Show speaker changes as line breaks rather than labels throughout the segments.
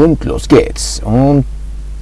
Und los geht's. Und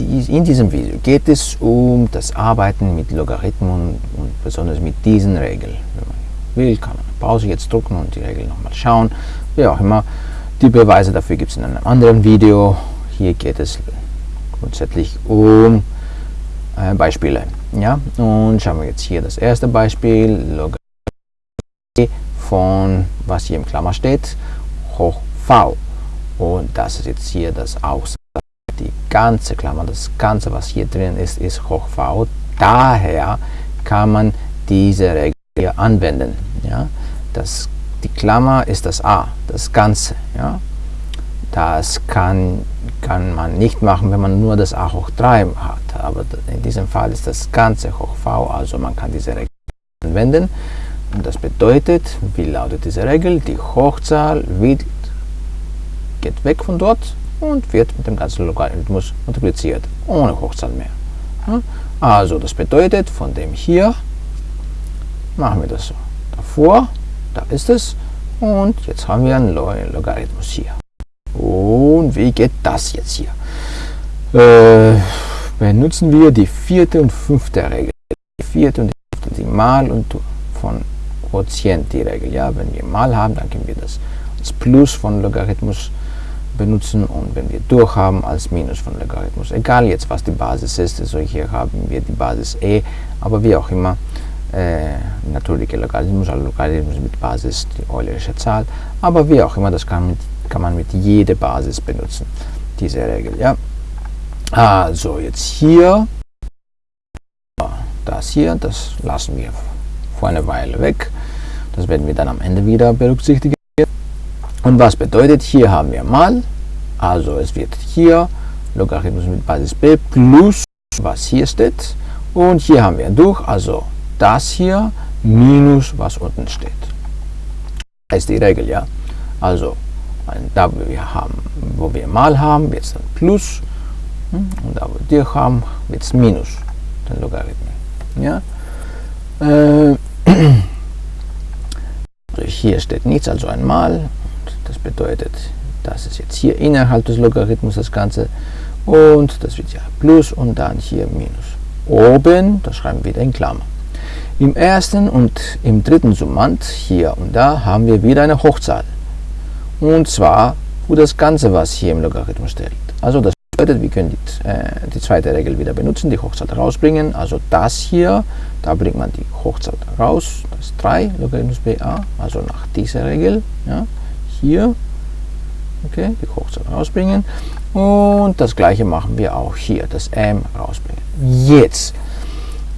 in diesem Video geht es um das Arbeiten mit Logarithmen und besonders mit diesen Regeln. Wenn man will, kann man Pause jetzt drücken und die Regel nochmal schauen. Wie auch immer. Die Beweise dafür gibt es in einem anderen Video. Hier geht es grundsätzlich um äh, Beispiele. Ja? Und schauen wir jetzt hier das erste Beispiel. Logarithmen von, was hier im Klammer steht, hoch v. Und das ist jetzt hier das Aussage. Die ganze Klammer, das Ganze, was hier drin ist, ist hoch v. Daher kann man diese Regel hier anwenden. Ja? Das, die Klammer ist das a, das Ganze. Ja? Das kann, kann man nicht machen, wenn man nur das a hoch 3 hat. Aber in diesem Fall ist das Ganze hoch v, also man kann diese Regel anwenden. Und das bedeutet, wie lautet diese Regel? Die Hochzahl wird geht weg von dort und wird mit dem ganzen Logarithmus multipliziert, ohne Hochzahl mehr. Also das bedeutet, von dem hier machen wir das so. Davor, da ist es, und jetzt haben wir einen neuen Logarithmus hier. Und wie geht das jetzt hier? Äh, benutzen wir die vierte und fünfte Regel. Die vierte und die fünfte, die Mal und von Quotient die Regel. Ja, wenn wir Mal haben, dann können wir das als Plus von Logarithmus benutzen und wenn wir durch haben als Minus von Logarithmus. Egal jetzt was die Basis ist, also hier haben wir die Basis e, aber wie auch immer, äh, natürliche Logarithmus, also Logarithmus mit Basis die Eulerische Zahl, aber wie auch immer, das kann, mit, kann man mit jeder Basis benutzen, diese Regel. Ja? Also jetzt hier, das hier, das lassen wir vor einer Weile weg, das werden wir dann am Ende wieder berücksichtigen. Und was bedeutet, hier haben wir mal, also es wird hier Logarithmus mit Basis b plus, was hier steht, und hier haben wir durch, also das hier minus, was unten steht. Das ist die Regel, ja. Also da, wo wir, haben, wo wir mal haben, wird es dann plus, hm, und da, wo wir haben, wird es minus, den Logarithmus. Ja. Äh, hier steht nichts, also ein Mal, das bedeutet, das ist jetzt hier innerhalb des Logarithmus das Ganze und das wird ja plus und dann hier minus. Oben, das schreiben wir wieder in Klammer. Im ersten und im dritten Summand, hier und da, haben wir wieder eine Hochzahl. Und zwar für das Ganze, was hier im Logarithmus steht. Also das bedeutet, wir können die, äh, die zweite Regel wieder benutzen, die Hochzahl rausbringen. Also das hier, da bringt man die Hochzahl raus, das ist 3 Logarithmus BA, also nach dieser Regel. Ja hier okay, die Hochzahl rausbringen und das gleiche machen wir auch hier, das m rausbringen. Jetzt,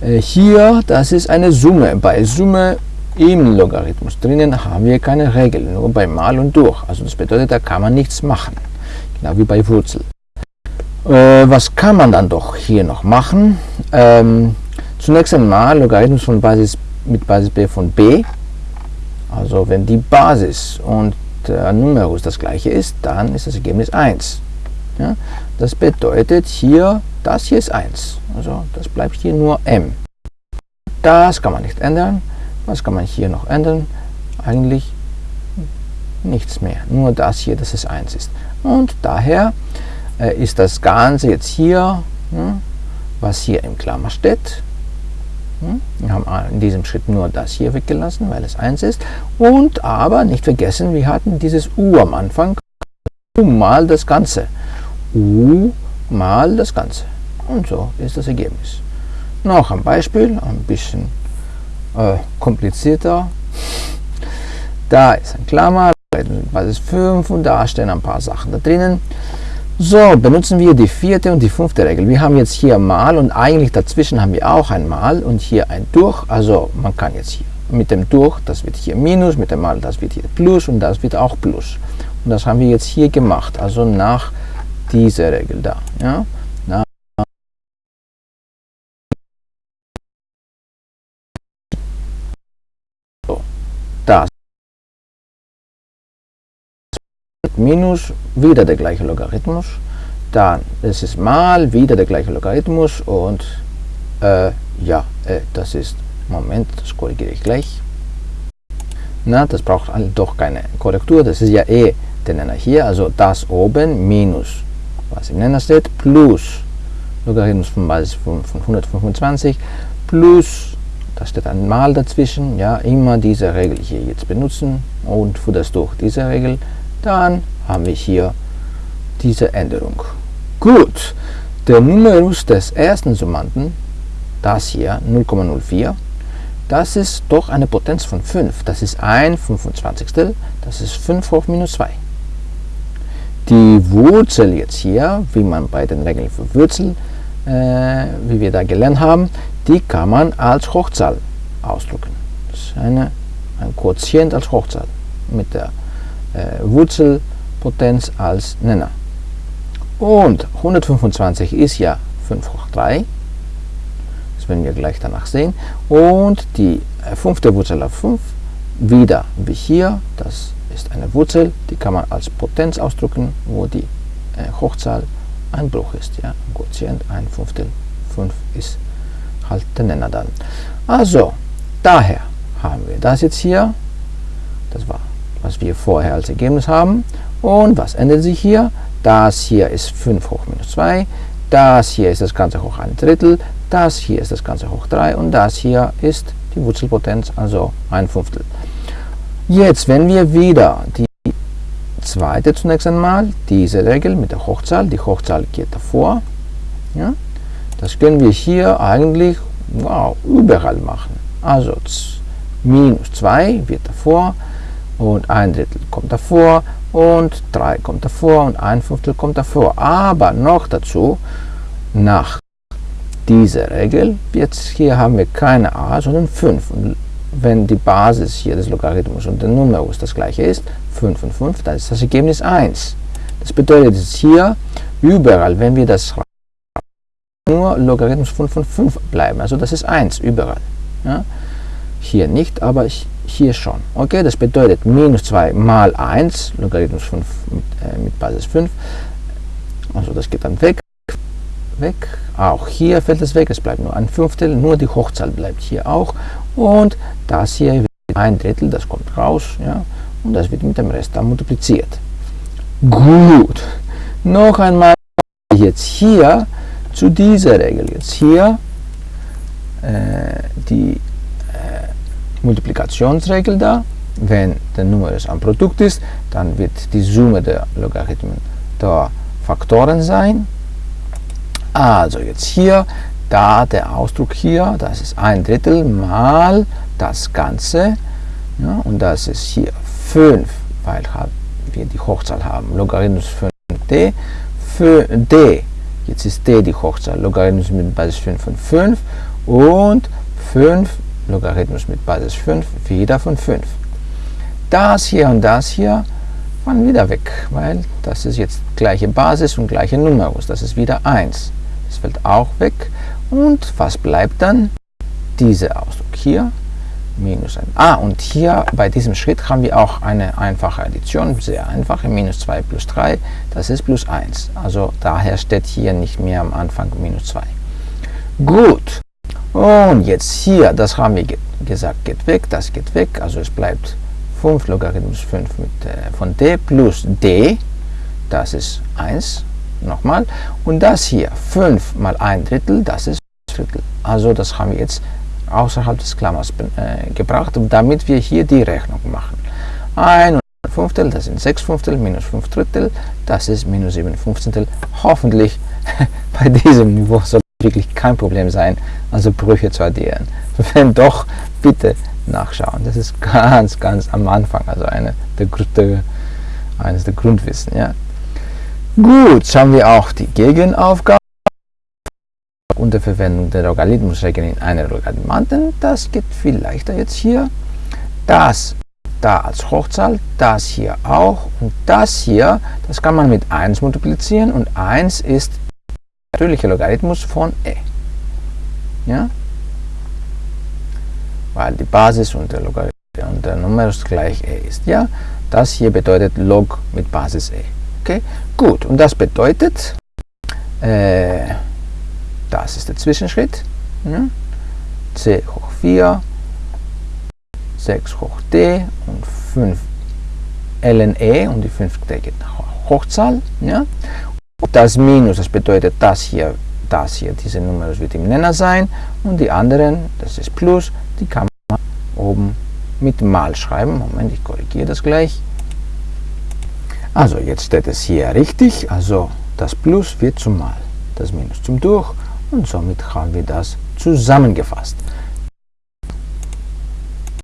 äh, hier, das ist eine Summe. Bei Summe im Logarithmus drinnen haben wir keine Regel, nur bei Mal und Durch. Also das bedeutet, da kann man nichts machen, genau wie bei Wurzel. Äh, was kann man dann doch hier noch machen? Ähm, zunächst einmal Logarithmus von Basis mit Basis b von b. Also wenn die Basis und der Numerus das gleiche ist, dann ist das Ergebnis 1. Ja? Das bedeutet hier, das hier ist 1. Also das bleibt hier nur m. Das kann man nicht ändern. Was kann man hier noch ändern? Eigentlich nichts mehr. Nur das hier, dass es 1 ist. Und daher äh, ist das Ganze jetzt hier, ja, was hier im Klammer steht, hm? Wir haben in diesem Schritt nur das hier weggelassen, weil es 1 ist. Und aber nicht vergessen, wir hatten dieses u am Anfang. u mal das Ganze. u mal das Ganze. Und so ist das Ergebnis. Noch ein Beispiel, ein bisschen äh, komplizierter. Da ist ein Klammer, Basis 5 und da stehen ein paar Sachen da drinnen. So, benutzen wir die vierte und die fünfte Regel. Wir haben jetzt hier mal und eigentlich dazwischen haben wir auch ein mal und hier ein durch. Also man kann jetzt hier mit dem durch, das wird hier minus, mit dem mal, das wird hier plus und das wird auch plus. Und das haben wir jetzt hier gemacht, also nach dieser Regel da. Ja? So, das minus, wieder der gleiche Logarithmus, dann ist es mal, wieder der gleiche Logarithmus und äh, ja, äh, das ist, Moment, das korrigiere ich gleich. Na, das braucht doch keine Korrektur, das ist ja eh der Nenner hier, also das oben minus was im Nenner steht, plus Logarithmus von Basis von, von 125 plus, da steht ein Mal dazwischen, ja, immer diese Regel hier jetzt benutzen und für das durch diese Regel, dann haben wir hier diese Änderung. Gut, der Numerus des ersten Summanden, das hier 0,04, das ist doch eine Potenz von 5. Das ist ein 25. Das ist 5 hoch minus 2. Die Wurzel jetzt hier, wie man bei den Regeln für Wurzel, äh, wie wir da gelernt haben, die kann man als Hochzahl ausdrücken. Das ist eine, ein Quotient als Hochzahl mit der äh, Wurzelpotenz als Nenner. Und 125 ist ja 5 hoch 3. Das werden wir gleich danach sehen. Und die äh, fünfte Wurzel auf 5, wieder wie hier, das ist eine Wurzel, die kann man als Potenz ausdrücken, wo die äh, Hochzahl ein Bruch ist. Ja? Quotient, ein Fünftel, 5 ist halt der Nenner dann. Also, daher haben wir das jetzt hier. Was wir vorher als Ergebnis haben. Und was ändert sich hier? Das hier ist 5 hoch minus 2. Das hier ist das Ganze hoch ein Drittel. Das hier ist das Ganze hoch 3. Und das hier ist die Wurzelpotenz, also ein Fünftel. Jetzt, wenn wir wieder die zweite zunächst einmal, diese Regel mit der Hochzahl, die Hochzahl geht davor, ja, das können wir hier eigentlich wow, überall machen. Also minus 2 wird davor und ein Drittel kommt davor und 3 kommt davor und ein Fünftel kommt davor. Aber noch dazu, nach dieser Regel, jetzt hier haben wir keine a, sondern 5. Und wenn die Basis hier des Logarithmus und der Numerus das gleiche ist, 5 und 5, dann ist das Ergebnis 1. Das bedeutet jetzt hier, überall, wenn wir das nur Logarithmus 5 von 5 bleiben. Also das ist 1 überall. Ja? Hier nicht, aber hier schon. Okay, das bedeutet minus 2 mal 1, Logarithmus 5 mit, äh, mit Basis 5. Also das geht dann weg. Weg. Auch hier fällt es weg, es bleibt nur ein Fünftel, nur die Hochzahl bleibt hier auch. Und das hier wird ein Drittel, das kommt raus. Ja? Und das wird mit dem Rest dann multipliziert. Gut. Noch einmal jetzt hier zu dieser Regel jetzt hier äh, die Multiplikationsregel da. Wenn der Numerus ein Produkt ist, dann wird die Summe der Logarithmen der Faktoren sein. Also jetzt hier, da der Ausdruck hier, das ist ein Drittel mal das Ganze. Ja, und das ist hier 5, weil wir die Hochzahl haben. Logarithmus 5d für d Jetzt ist d die Hochzahl. Logarithmus mit Basis 5 von 5 und 5 Logarithmus mit Basis 5 wieder von 5. Das hier und das hier waren wieder weg, weil das ist jetzt gleiche Basis und gleiche Numerus. Das ist wieder 1. Das fällt auch weg. Und was bleibt dann? Dieser Ausdruck hier minus 1. Ah, und hier bei diesem Schritt haben wir auch eine einfache Addition, sehr einfache, minus 2 plus 3, das ist plus 1. Also daher steht hier nicht mehr am Anfang minus 2. Gut, und jetzt hier, das haben wir ge gesagt, geht weg, das geht weg, also es bleibt 5 Logarithmus 5 mit, äh, von d plus d, das ist 1, nochmal, und das hier, 5 mal 1 Drittel, das ist Drittel. Also das haben wir jetzt außerhalb des Klammers äh, gebracht, damit wir hier die Rechnung machen. 1 Fünftel, das sind 6 Fünftel, minus 5 Drittel, das ist minus 7 Fünfzehntel. Hoffentlich bei diesem Niveau soll wirklich kein Problem sein, also Brüche zu addieren. Wenn doch, bitte nachschauen. Das ist ganz, ganz am Anfang, also eine der, der, eines der Grundwissen. Ja. Gut, schauen wir auch die Gegenaufgabe unter Verwendung der Logarithmusregeln in einer Logarithmanten. Das geht viel leichter jetzt hier. Das da als Hochzahl, das hier auch und das hier, das kann man mit 1 multiplizieren und 1 ist der natürliche Logarithmus von e. Ja? Weil die Basis und der, Logarithmus und der Numerus gleich e ist. Ja? Das hier bedeutet log mit Basis e. Okay? Gut, und das bedeutet, äh, das ist der Zwischenschritt. Ja? c hoch 4, 6 hoch d und 5 ln e und die 5 d geht nach Hochzahl. Ja? Das Minus, das bedeutet das hier, das hier, diese Nummer wird im Nenner sein und die anderen, das ist Plus, die kann man oben mit Mal schreiben. Moment, ich korrigiere das gleich. Also jetzt steht es hier richtig, also das Plus wird zum Mal, das Minus zum Durch und somit haben wir das zusammengefasst.